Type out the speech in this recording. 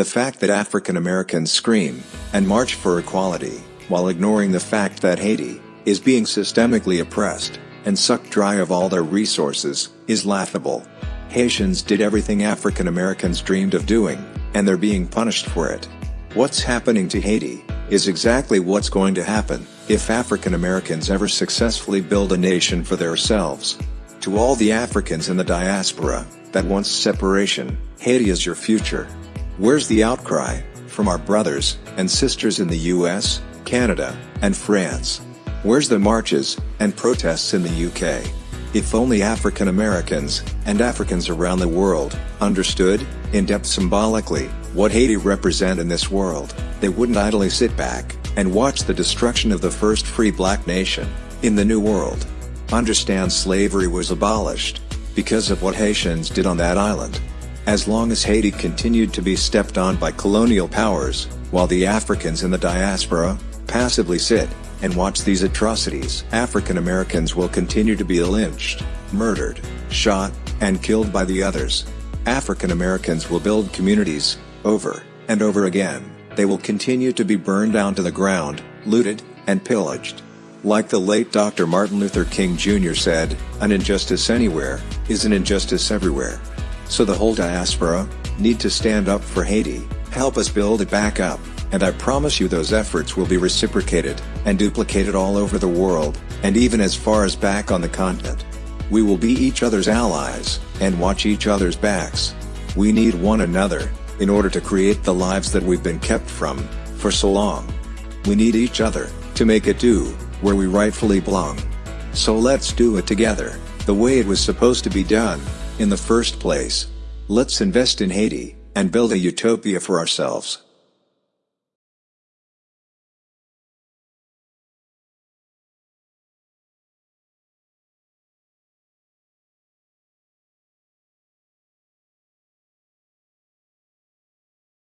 The fact that African Americans scream and march for equality, while ignoring the fact that Haiti is being systemically oppressed and sucked dry of all their resources, is laughable. Haitians did everything African Americans dreamed of doing, and they're being punished for it. What's happening to Haiti is exactly what's going to happen if African Americans ever successfully build a nation for themselves. To all the Africans in the diaspora that wants separation, Haiti is your future. Where's the outcry from our brothers and sisters in the US, Canada, and France? Where's the marches and protests in the UK? If only African Americans and Africans around the world understood, in depth symbolically, what Haiti represent in this world, they wouldn't idly sit back and watch the destruction of the first free black nation in the New World. Understand slavery was abolished because of what Haitians did on that island. As long as Haiti continued to be stepped on by colonial powers, while the Africans in the diaspora passively sit and watch these atrocities, African Americans will continue to be lynched, murdered, shot, and killed by the others. African Americans will build communities, over and over again, they will continue to be burned down to the ground, looted, and pillaged. Like the late Dr. Martin Luther King Jr. said, an injustice anywhere, is an injustice everywhere. So the whole diaspora, need to stand up for Haiti, help us build it back up, and I promise you those efforts will be reciprocated, and duplicated all over the world, and even as far as back on the continent. We will be each other's allies, and watch each other's backs. We need one another, in order to create the lives that we've been kept from, for so long. We need each other, to make it do, where we rightfully belong. So let's do it together, the way it was supposed to be done, in the first place. Let's invest in Haiti, and build a utopia for ourselves.